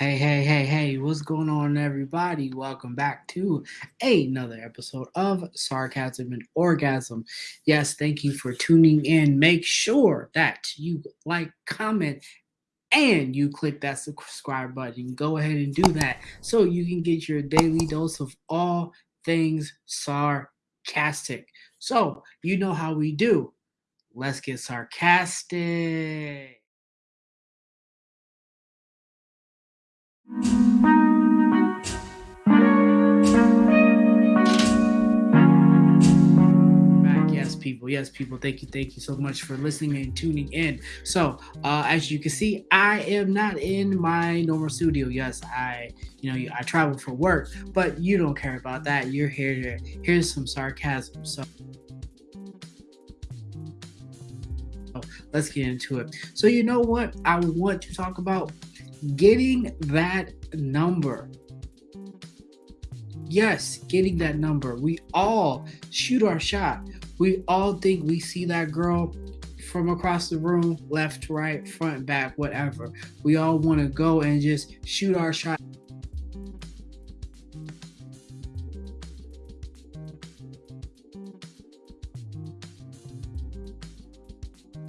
Hey, hey, hey, hey, what's going on, everybody? Welcome back to another episode of Sarcasm and Orgasm. Yes, thank you for tuning in. Make sure that you like, comment, and you click that subscribe button. Go ahead and do that so you can get your daily dose of all things sarcastic. So, you know how we do. Let's get sarcastic. People. Yes people. Thank you. Thank you so much for listening and tuning in. So uh as you can see i am not in my normal studio. Yes i you know i travel for work but you don't care about that. You're here to here's some sarcasm. So let's get into it. So you know what i want to talk about getting that number yes getting that number we all shoot our shot we all think we see that girl from across the room, left, right, front, back, whatever. We all want to go and just shoot our shot.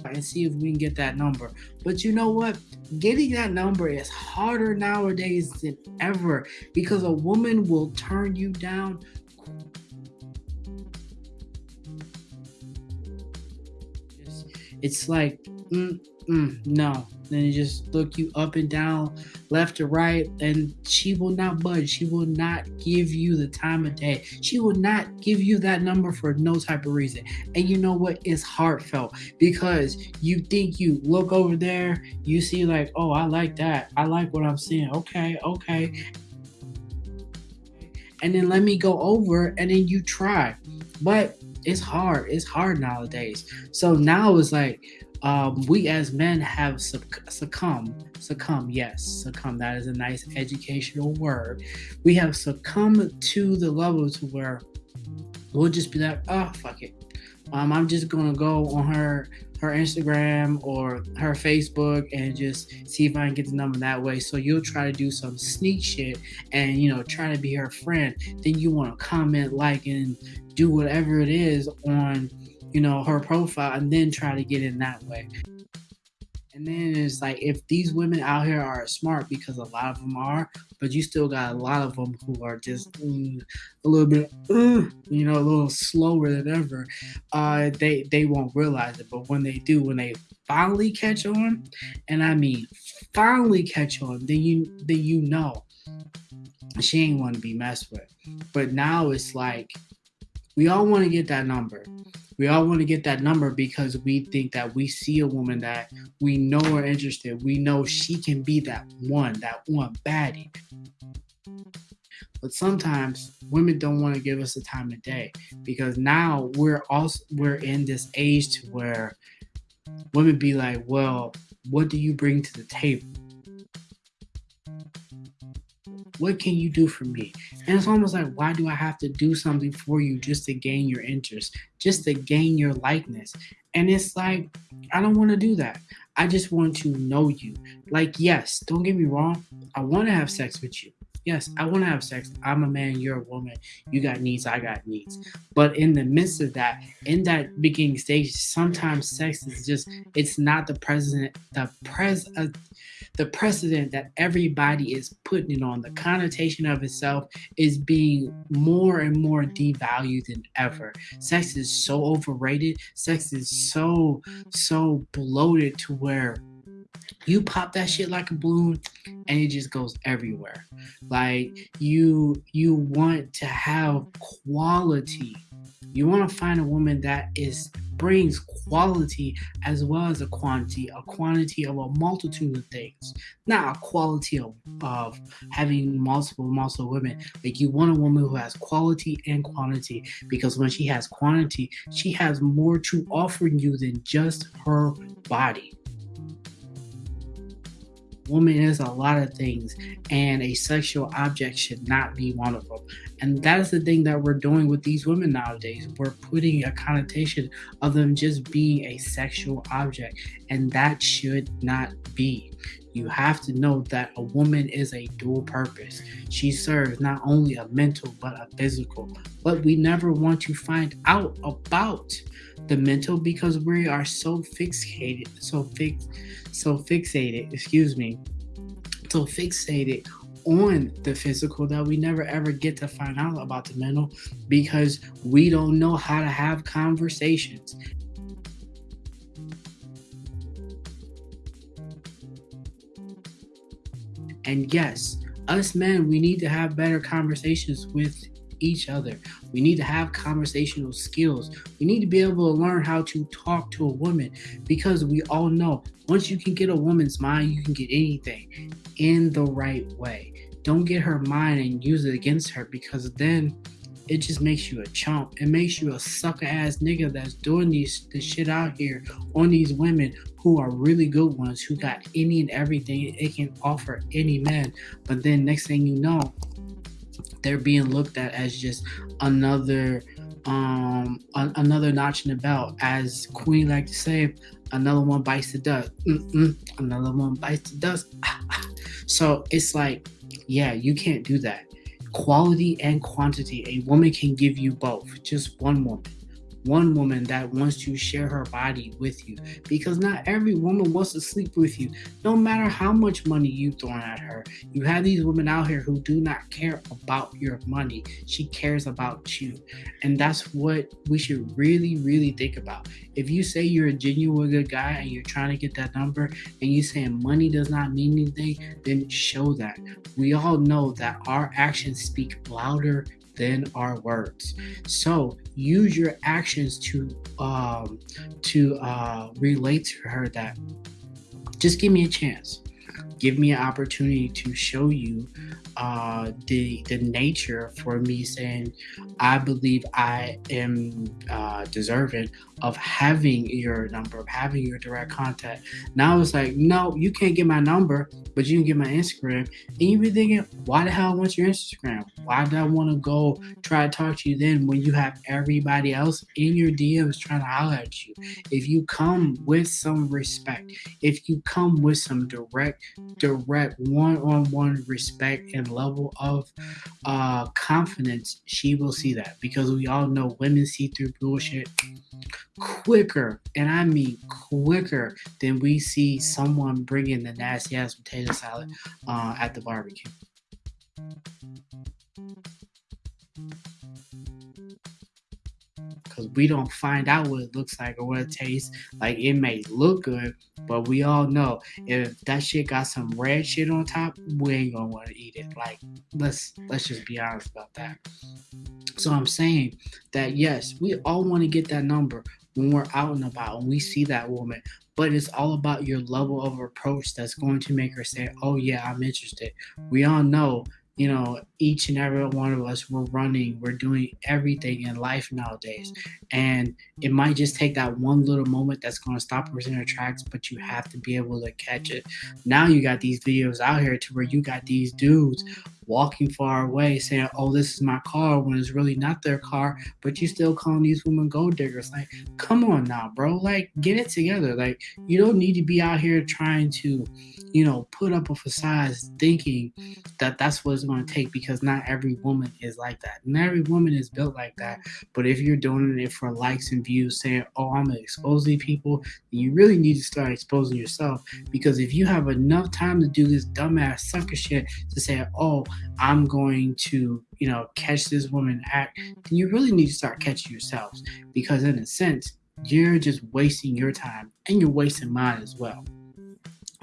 and see if we can get that number. But you know what? Getting that number is harder nowadays than ever because a woman will turn you down it's like mm, mm, no. Then it just look you up and down left to right and she will not budge. She will not give you the time of day. She will not give you that number for no type of reason. And you know what? It's heartfelt because you think you look over there you see like oh i like that. I like what i'm seeing. Okay okay. And then let me go over and then you try. But it's hard. It's hard nowadays. So now it's like um, we as men have succumbed. Succumb, yes, succumb. That is a nice educational word. We have succumbed to the level to where we'll just be like, oh fuck it. Um, I'm just gonna go on her her Instagram or her Facebook and just see if I can get the number that way. So you'll try to do some sneak shit and you know try to be her friend. Then you want to comment, like, and do whatever it is on you know her profile, and then try to get in that way. And then it's like if these women out here are smart because a lot of them are, but you still got a lot of them who are just mm, a little bit, uh, you know, a little slower than ever. Uh, they they won't realize it, but when they do, when they finally catch on, and I mean finally catch on, then you then you know she ain't want to be messed with. But now it's like we all want to get that number mm-hmm. we all want to get that number because we think that we see a woman that we know are interested. We know she can be that one, that one baddie. But sometimes women don't want to give us the time of day because now we're also we're in this age to where women be like, well, what do you bring to the table? What can you do for me? And it's almost like, why do I have to do something for you just to gain your interest, just to gain your likeness? And it's like, I don't want to do that. I just want to know you. Like, yes, don't get me wrong. I want to have sex with you. Yes, I want to have sex. I'm a man, you're a woman. You got needs, I got needs. But in the midst of that, in that beginning stage, sometimes sex is just, it's not the present, the pres, uh, the precedent that everybody is putting it on, the connotation of itself is being more and more devalued than ever. Sex is so overrated. Sex is so, so bloated to where you pop that shit like a balloon and it just goes everywhere. Like you you want to have quality. You want to find a woman that is brings quality as well as a quantity, a quantity of a multitude of things, not a quality of, of having multiple, multiple women. Like you want a woman who has quality and quantity because when she has quantity, she has more to offer you than just her body woman is a lot of things, and a sexual object should not be one of them. And that is the thing that we're doing with these women nowadays. We're putting a connotation of them just being a sexual object, and that should not be. You have to know that a woman is a dual purpose. She serves not only a mental but a physical. But we never want to find out about the mental because we are so fixated, so fix, so fixated. Excuse me, so fixated on the physical that we never ever get to find out about the mental because we don't know how to have conversations. And yes, us men, we need to have better conversations with each other. We need to have conversational skills. We need to be able to learn how to talk to a woman because we all know once you can get a woman's mind, you can get anything in the right way. Don't get her mind and use it against her because then it just makes you a chump. It makes you a sucker ass nigga that's doing these this shit out here on these women who are really good ones who got any and everything it can offer any man. But then next thing you know, they're being looked at as just another um another notch in the belt. As queen like to say another one bites the dust. Mm-mm, another one bites the dust. So it's like yeah you can't do that quality and quantity a woman can give you both. Just one woman one woman that wants to share her body with you. Because not every woman wants to sleep with you no matter how much money you throw at her. You have these women out here who do not care about your money. She cares about you. And that's what we should really really think about. If you say you're a genuine good guy and you're trying to get that number and you saying money does not mean anything then show that. We all know that our actions speak louder than our words. So use your actions to um, to uh, relate to her that just give me a chance. Give me an opportunity to show you uh, the the nature for me saying I believe I am uh, deserving of having your number, of having your direct contact. Now it's like, no, you can't get my number, but you can get my Instagram. And you be thinking, why the hell I want your Instagram? Why do I want to go try to talk to you then when you have everybody else in your DMs trying to holler at you? If you come with some respect, if you come with some direct, direct one-on-one respect and level of uh, confidence, she will see that because we all know women see through bullshit quicker, and I mean quicker than we see someone bringing the nasty ass potato salad uh, at the barbecue. Because we don't find out what it looks like or what it tastes like. It may look good, but we all know if that shit got some red shit on top, we ain't gonna want to eat it. Like let's let's just be honest about that. So I'm saying that yes, we all want to get that number when we're out and about and we see that woman. But it's all about your level of approach that's going to make her say, Oh, yeah, I'm interested. We all know you know, each and every one of us, we're running, we're doing everything in life nowadays. Mm-hmm. And it might just take that one little moment that's going to stop us in our tracks, but you have to be able to catch it. Now you got these videos out here to where you got these dudes walking far away saying, Oh, this is my car when it's really not their car, but you still calling these women gold diggers. Like, come on now, bro. Like, get it together. Like, you don't need to be out here trying to, you know, put up a facade thinking that that's what it's going to take because not every woman is like that. Not every woman is built like that. But if you're doing it for likes and views, saying, Oh, I'm going to expose these people, you really need to start exposing yourself because if you have enough time to do this dumbass sucker shit to say, Oh, I'm going to, you know, catch this woman act, then you really need to start catching yourselves because, in a sense, you're just wasting your time and you're wasting mine as well.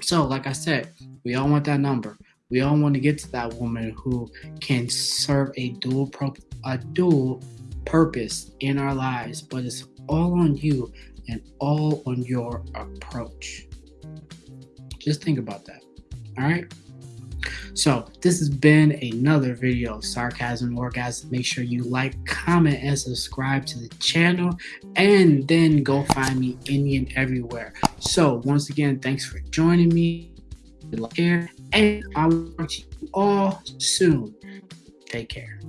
So, like I said, we all want that number. We all want to get to that woman who can serve a dual pro- a dual purpose in our lives, but it's all on you and all on your approach. Just think about that. All right. So this has been another video of Sarcasm Orgasm. Make sure you like, comment, and subscribe to the channel. And then go find me Indian everywhere. So once again, thanks for joining me. And I will talk to you all soon. Take care.